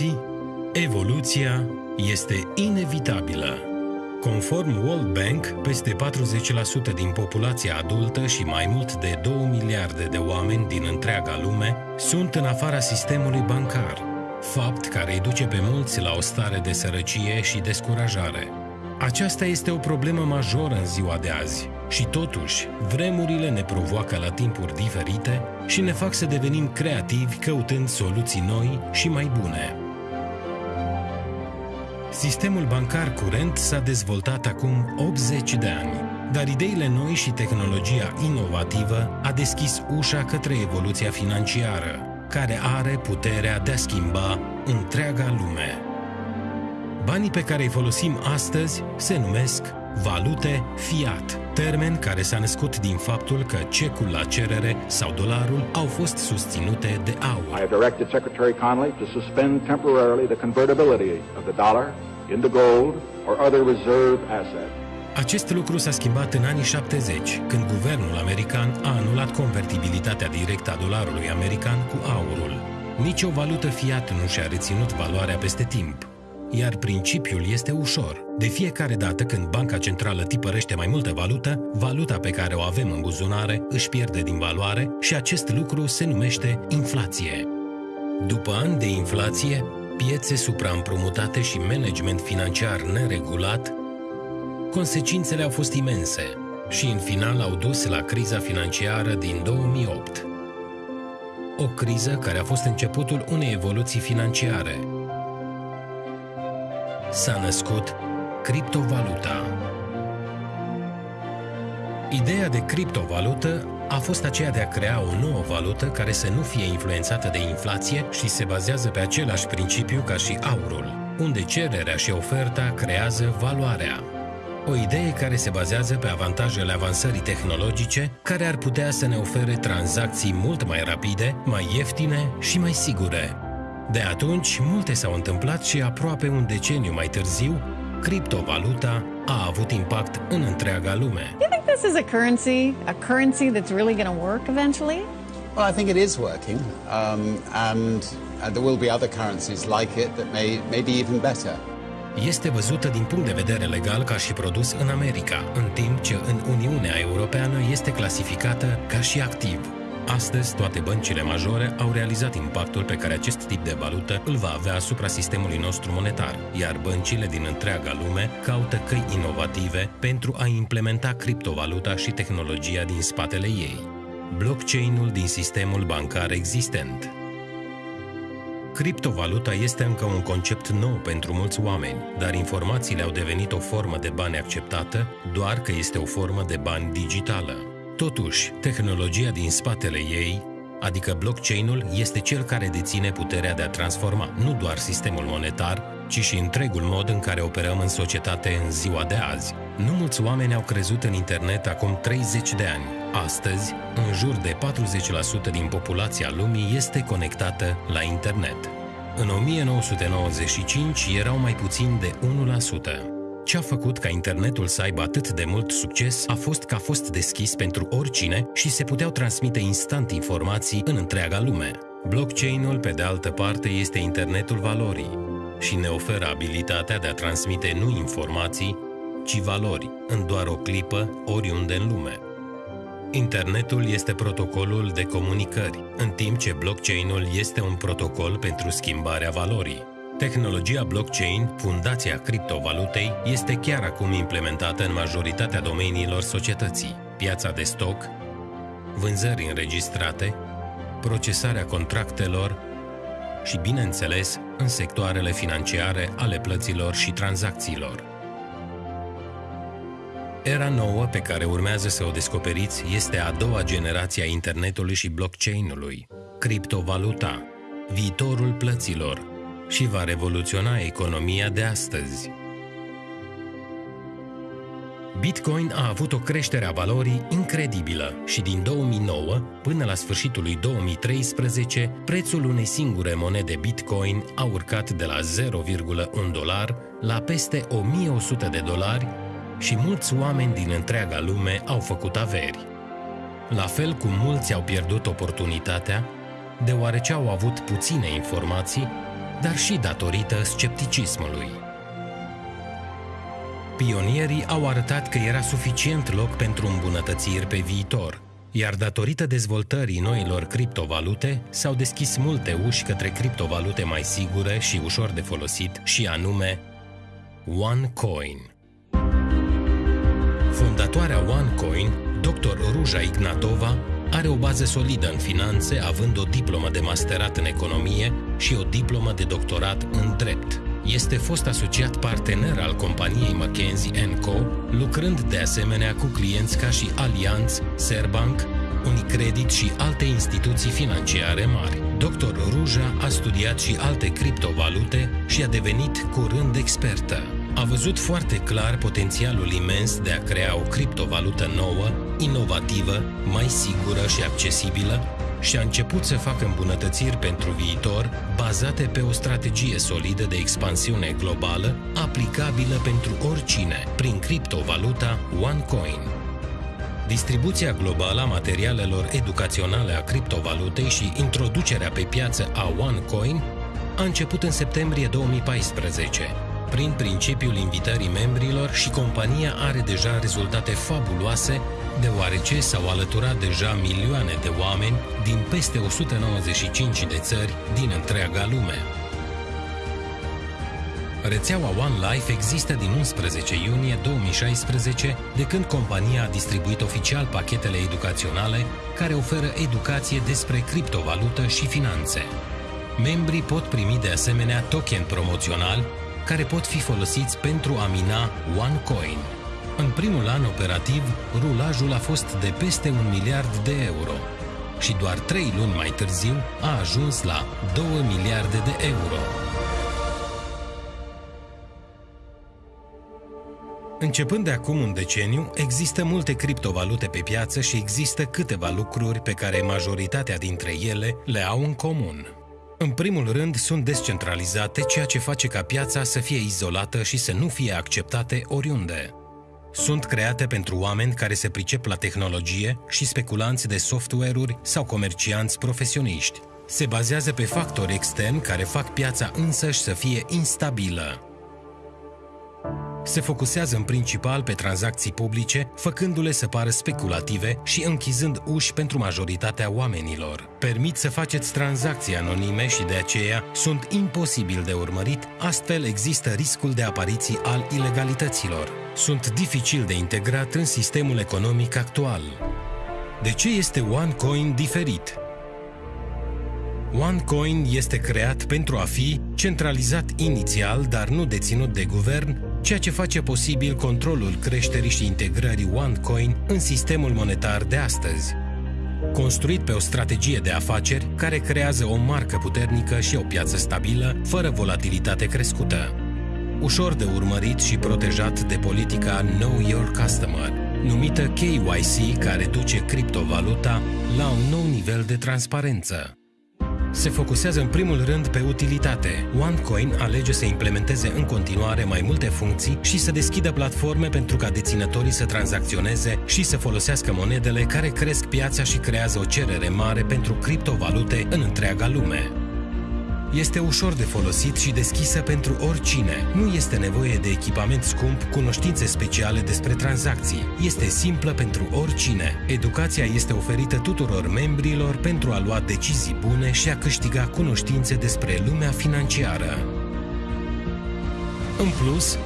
Indiferent de domeniul vieții, evoluția este inevitabilă. Conform World Bank, peste 40% din populația adultă și mai mult de 2 miliarde de oameni din întreaga lume sunt în afara sistemului bancar, fapt care îi duce pe mulți la o stare de sărăcie și descurajare. Aceasta este o problemă majoră în ziua de azi și totuși, vremurile ne provoacă la timpuri diferite și ne fac să devenim creativi căutând soluții noi și mai bune. Sistemul bancar curent s-a dezvoltat acum 80 de ani, dar ideile noi și tehnologia inovativă a deschis ușa către evoluția financiară, care are puterea de a schimba întreaga lume. Banii pe care îi folosim astăzi se numesc valute fiat, termen care s-a născut din faptul că cecul la cerere sau dolarul au fost susținute de aur. I have directed Secretary Connolly to suspend temporarily the convertibility of the dollar into gold or other reserve asset. Acest lucru s-a schimbat în anii 70, când guvernul american a anulat convertibilitatea directă a dolarului american cu aurul. Nici o valută fiat nu și-a reținut valoarea peste timp. Iar principiul este ușor. De fiecare dată când Banca Centrală tipărește mai multă valută, valuta pe care o avem în buzunare își pierde din valoare și acest lucru se numește inflație. După ani de inflație, piețe supraîmprumutate și management financiar neregulat, consecințele au fost imense și în final au dus la criza financiară din 2008. O criză care a fost începutul unei evoluții financiare. S-a născut criptovaluta. Ideea de criptovalută a fost aceea de a crea o nouă valută care să nu fie influențată de inflație și se bazează pe același principiu ca și aurul, unde cererea și oferta creează valoarea. O idee care se bazează pe avantajele avansării tehnologice, care ar putea să ne ofere tranzacții mult mai rapide, mai ieftine și mai sigure. De atunci, multe s-au întâmplat și aproape un deceniu mai târziu, criptovaluta a avut impact în întreaga lume. Do you think this is a currency, a currency that's really going to work eventually? Well, I think it is working, um, and uh, there will be other currencies like it that may, may be even better. Este văzută din punct de vedere legal ca și produs în America, în timp ce în Uniunea Europeană este clasificată ca și activ. Astăzi, toate băncile majore au realizat impactul pe care acest tip de valută îl va avea asupra sistemului nostru monetar, iar băncile din întreaga lume caută căi inovative pentru a implementa criptovaluta și tehnologia din spatele ei. Blockchain-ul din sistemul bancar existent. Criptovaluta este încă un concept nou pentru mulți oameni, dar informațiile au devenit o formă de bani acceptată doar că este o formă de bani digitală. Totuși, tehnologia din spatele ei, adică blockchain-ul, este cel care deține puterea de a transforma nu doar sistemul monetar, ci și întregul mod în care operăm în societate în ziua de azi. Nu mulți oameni au crezut în internet acum 30 de ani. Astăzi, în jur de 40% din populația lumii este conectată la internet. În 1995 erau mai puțin de 1%. Ce a făcut ca internetul să aibă atât de mult succes a fost că a fost deschis pentru oricine și se puteau transmite instant informații în întreaga lume. Blockchain-ul, pe de altă parte, este internetul valorii și ne oferă abilitatea de a transmite nu informații, ci valori în doar o clipă, oriunde în lume. Internetul este protocolul de comunicări, în timp ce blockchain-ul este un protocol pentru schimbarea valorii. Tehnologia blockchain, fundația criptovalutei, este chiar acum implementată în majoritatea domeniilor societății. Piața de stoc, vânzări înregistrate, procesarea contractelor și, bineînțeles, în sectoarele financiare ale plăților și tranzacțiilor. Era nouă pe care urmează să o descoperiți este a doua generație a internetului și blockchain-ului, criptovaluta, viitorul plăților și va revoluționa economia de astăzi. Bitcoin a avut o creștere a valorii incredibilă și din 2009 până la sfârșitul lui 2013, prețul unei singure monede Bitcoin a urcat de la 0,1 dolar la peste 1100 de dolari și mulți oameni din întreaga lume au făcut averi. La fel cum mulți au pierdut oportunitatea, deoarece au avut puține informații, dar și datorită scepticismului. Pionierii au arătat că era suficient loc pentru îmbunătățiri pe viitor, iar datorită dezvoltării noilor criptovalute, s-au deschis multe uși către criptovalute mai sigure și ușor de folosit, și anume OneCoin. Fondatoarea OneCoin, dr. Ruja Ignatova, are o bază solidă în finanțe, având o diplomă de masterat în economie și o diplomă de doctorat în drept. Este fost asociat partener al companiei McKinsey Co., lucrând de asemenea cu clienți ca și Allianz, Serbank, Unicredit și alte instituții financiare mari. Dr. Ruja a studiat și alte criptovalute și a devenit curând expertă. A văzut foarte clar potențialul imens de a crea o criptovalută nouă, inovativă, mai sigură și accesibilă și a început să facă îmbunătățiri pentru viitor bazate pe o strategie solidă de expansiune globală aplicabilă pentru oricine prin criptovaluta OneCoin. Distribuția globală a materialelor educaționale a criptovalutei și introducerea pe piață a OneCoin a început în septembrie 2014 prin principiul invitării membrilor și compania are deja rezultate fabuloase, deoarece s-au alăturat deja milioane de oameni din peste 195 de țări din întreaga lume. Rețeaua One Life există din 11 iunie 2016, de când compania a distribuit oficial pachetele educaționale care oferă educație despre criptovalută și finanțe. Membrii pot primi de asemenea token promoțional care pot fi folosiți pentru a mina OneCoin. În primul an operativ, rulajul a fost de peste un miliard de euro și doar trei luni mai târziu a ajuns la 2 miliarde de euro. Începând de acum un deceniu, există multe criptovalute pe piață și există câteva lucruri pe care majoritatea dintre ele le au în comun. În primul rând, sunt descentralizate, ceea ce face ca piața să fie izolată și să nu fie acceptate oriunde. Sunt create pentru oameni care se pricep la tehnologie și speculanți de software-uri sau comercianți profesioniști. Se bazează pe factori externi care fac piața însăși să fie instabilă se focusează în principal pe tranzacții publice, făcându-le să pară speculative și închizând uși pentru majoritatea oamenilor. Permit să faceți tranzacții anonime și de aceea sunt imposibil de urmărit, astfel există riscul de apariții al ilegalităților. Sunt dificil de integrat în sistemul economic actual. De ce este OneCoin diferit? OneCoin este creat pentru a fi centralizat inițial, dar nu deținut de guvern, ceea ce face posibil controlul creșterii și integrării OneCoin în sistemul monetar de astăzi. Construit pe o strategie de afaceri care creează o marcă puternică și o piață stabilă, fără volatilitate crescută. Ușor de urmărit și protejat de politica Know Your Customer, numită KYC, care duce criptovaluta la un nou nivel de transparență se focusează în primul rând pe utilitate. OneCoin alege să implementeze în continuare mai multe funcții și să deschidă platforme pentru ca deținătorii să tranzacționeze și să folosească monedele care cresc piața și creează o cerere mare pentru criptovalute în întreaga lume. Este ușor de folosit și deschisă pentru oricine. Nu este nevoie de echipament scump, cunoștințe speciale despre tranzacții. Este simplă pentru oricine. Educația este oferită tuturor membrilor pentru a lua decizii bune și a câștiga cunoștințe despre lumea financiară. În plus,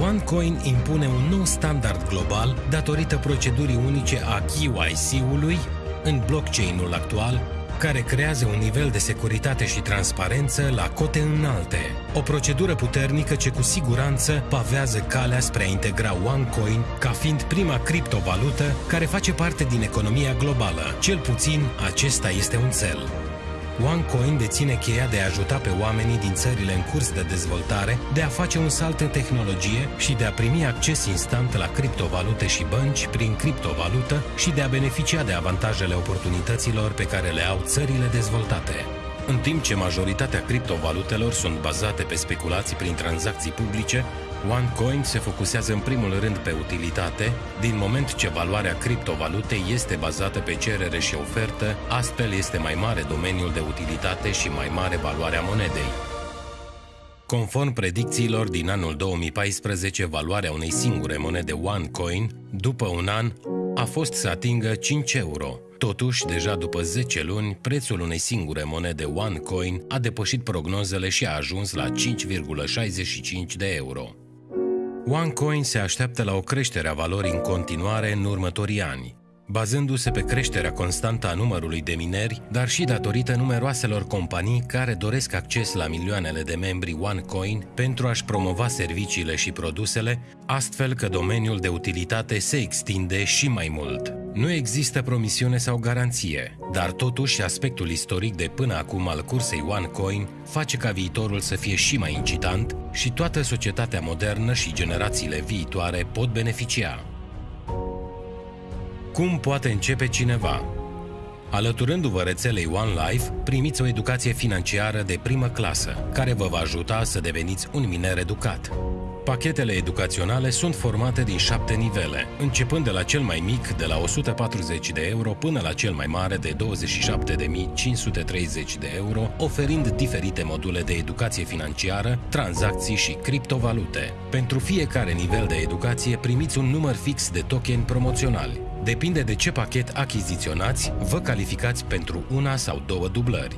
OneCoin impune un nou standard global datorită procedurii unice a KYC-ului în blockchain-ul actual care creează un nivel de securitate și transparență la cote înalte. O procedură puternică ce cu siguranță pavează calea spre a integra OneCoin ca fiind prima criptovalută care face parte din economia globală. Cel puțin, acesta este un cel. OneCoin deține cheia de a ajuta pe oamenii din țările în curs de dezvoltare de a face un salt în tehnologie și de a primi acces instant la criptovalute și bănci prin criptovalută și de a beneficia de avantajele oportunităților pe care le au țările dezvoltate. În timp ce majoritatea criptovalutelor sunt bazate pe speculații prin tranzacții publice, OneCoin se focusează în primul rând pe utilitate, din moment ce valoarea criptovalutei este bazată pe cerere și ofertă, astfel este mai mare domeniul de utilitate și mai mare valoarea monedei. Conform predicțiilor din anul 2014, valoarea unei singure monede OneCoin, după un an, a fost să atingă 5 euro. Totuși, deja după 10 luni, prețul unei singure monede OneCoin a depășit prognozele și a ajuns la 5,65 de euro. OneCoin se așteaptă la o creștere a valorii în continuare în următorii ani, bazându-se pe creșterea constantă a numărului de mineri, dar și datorită numeroaselor companii care doresc acces la milioanele de membri OneCoin pentru a-și promova serviciile și produsele, astfel că domeniul de utilitate se extinde și mai mult. Nu există promisiune sau garanție, dar totuși aspectul istoric de până acum al cursei OneCoin face ca viitorul să fie și mai incitant și toată societatea modernă și generațiile viitoare pot beneficia. Cum poate începe cineva? Alăturându-vă rețelei One Life, primiți o educație financiară de primă clasă, care vă va ajuta să deveniți un miner educat. Pachetele educaționale sunt formate din șapte nivele, începând de la cel mai mic, de la 140 de euro, până la cel mai mare de 27.530 de euro, oferind diferite module de educație financiară, tranzacții și criptovalute. Pentru fiecare nivel de educație primiți un număr fix de token promoționali. Depinde de ce pachet achiziționați, vă calificați pentru una sau două dublări.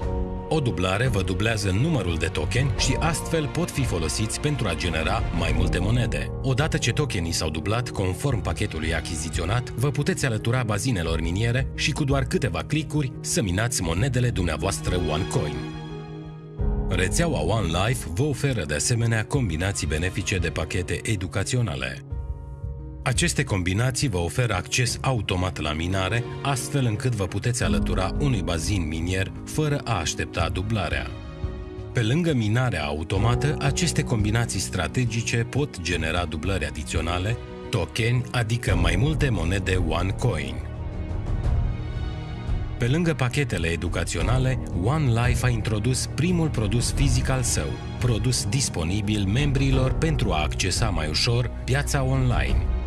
O dublare vă dublează numărul de token și astfel pot fi folosiți pentru a genera mai multe monede. Odată ce tokenii s-au dublat conform pachetului achiziționat, vă puteți alătura bazinelor miniere și cu doar câteva clicuri să minați monedele dumneavoastră OneCoin. Rețeaua OneLife vă oferă de asemenea combinații benefice de pachete educaționale. Aceste combinații vă oferă acces automat la minare, astfel încât vă puteți alătura unui bazin minier fără a aștepta dublarea. Pe lângă minarea automată, aceste combinații strategice pot genera dublări adiționale, tokeni, adică mai multe monede OneCoin. Pe lângă pachetele educaționale, OneLife a introdus primul produs fizic al său, produs disponibil membrilor pentru a accesa mai ușor piața online –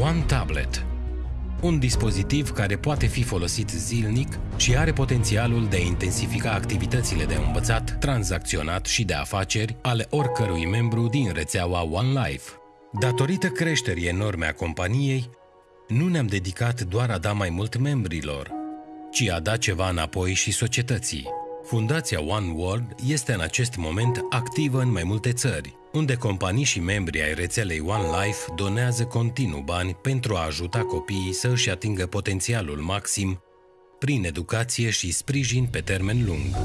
One Tablet un dispozitiv care poate fi folosit zilnic și are potențialul de a intensifica activitățile de învățat, tranzacționat și de afaceri ale oricărui membru din rețeaua OneLife. Datorită creșterii enorme a companiei, nu ne-am dedicat doar a da mai mult membrilor, ci a da ceva înapoi și societății. Fundația One World este în acest moment activă în mai multe țări, unde companii și membri ai rețelei One Life donează continuu bani pentru a ajuta copiii să își atingă potențialul maxim prin educație și sprijin pe termen lung.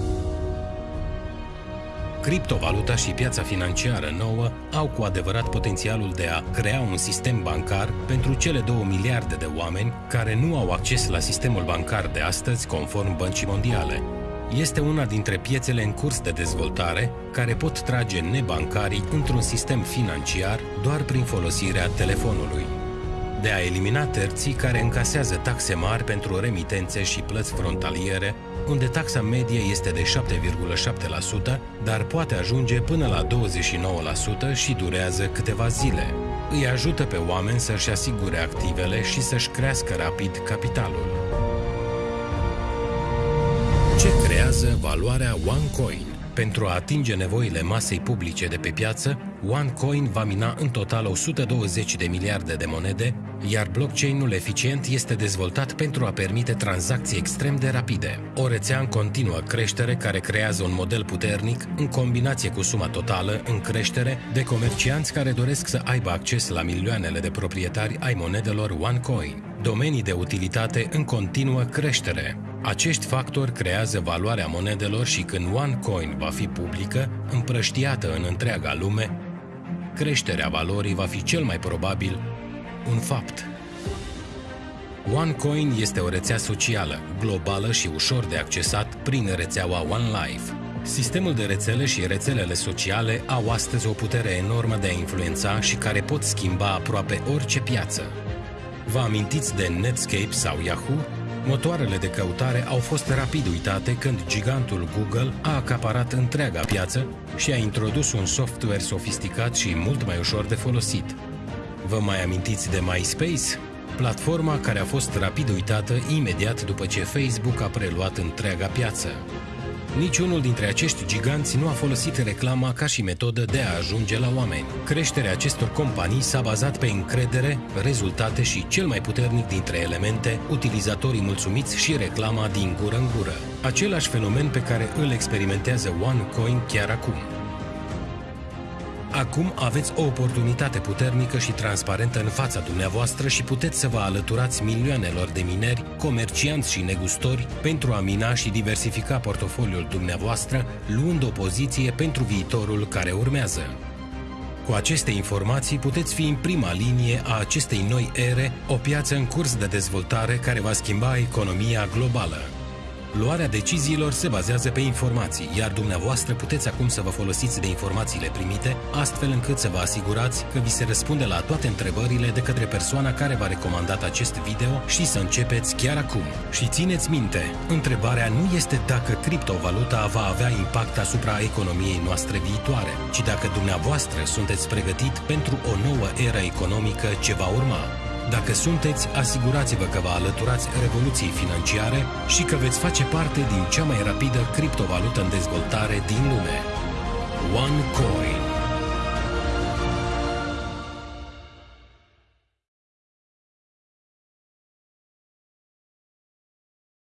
Criptovaluta și piața financiară nouă au cu adevărat potențialul de a crea un sistem bancar pentru cele 2 miliarde de oameni care nu au acces la sistemul bancar de astăzi conform Băncii Mondiale, este una dintre piețele în curs de dezvoltare care pot trage nebancarii într-un sistem financiar doar prin folosirea telefonului. De a elimina terții care încasează taxe mari pentru remitențe și plăți frontaliere, unde taxa medie este de 7,7%, dar poate ajunge până la 29% și durează câteva zile. Îi ajută pe oameni să-și asigure activele și să-și crească rapid capitalul. Ce creează valoarea OneCoin? Pentru a atinge nevoile masei publice de pe piață, OneCoin va mina în total 120 de miliarde de monede, iar blockchain-ul eficient este dezvoltat pentru a permite tranzacții extrem de rapide. O rețea în continuă creștere care creează un model puternic în combinație cu suma totală în creștere de comercianți care doresc să aibă acces la milioanele de proprietari ai monedelor OneCoin. Domenii de utilitate în continuă creștere. Acești factori creează valoarea monedelor și când OneCoin va fi publică, împrăștiată în întreaga lume, creșterea valorii va fi cel mai probabil un fapt. OneCoin este o rețea socială, globală și ușor de accesat prin rețeaua OneLife. Sistemul de rețele și rețelele sociale au astăzi o putere enormă de a influența și care pot schimba aproape orice piață. Vă amintiți de Netscape sau Yahoo? Motoarele de căutare au fost rapid uitate când gigantul Google a acaparat întreaga piață și a introdus un software sofisticat și mult mai ușor de folosit. Vă mai amintiți de MySpace? Platforma care a fost rapid uitată imediat după ce Facebook a preluat întreaga piață. Niciunul dintre acești giganți nu a folosit reclama ca și metodă de a ajunge la oameni. Creșterea acestor companii s-a bazat pe încredere, rezultate și, cel mai puternic dintre elemente, utilizatorii mulțumiți și reclama din gură în gură. Același fenomen pe care îl experimentează OneCoin chiar acum. Acum aveți o oportunitate puternică și transparentă în fața dumneavoastră și puteți să vă alăturați milioanelor de mineri, comercianți și negustori pentru a mina și diversifica portofoliul dumneavoastră, luând o poziție pentru viitorul care urmează. Cu aceste informații puteți fi în prima linie a acestei noi ere, o piață în curs de dezvoltare care va schimba economia globală. Luarea deciziilor se bazează pe informații, iar dumneavoastră puteți acum să vă folosiți de informațiile primite, astfel încât să vă asigurați că vi se răspunde la toate întrebările de către persoana care v-a recomandat acest video și să începeți chiar acum. Și țineți minte, întrebarea nu este dacă criptovaluta va avea impact asupra economiei noastre viitoare, ci dacă dumneavoastră sunteți pregătit pentru o nouă era economică ce va urma. Dacă sunteți, asigurați-vă că vă alăturați revoluției financiare și că veți face parte din cea mai rapidă criptovalută în dezvoltare din lume. OneCoin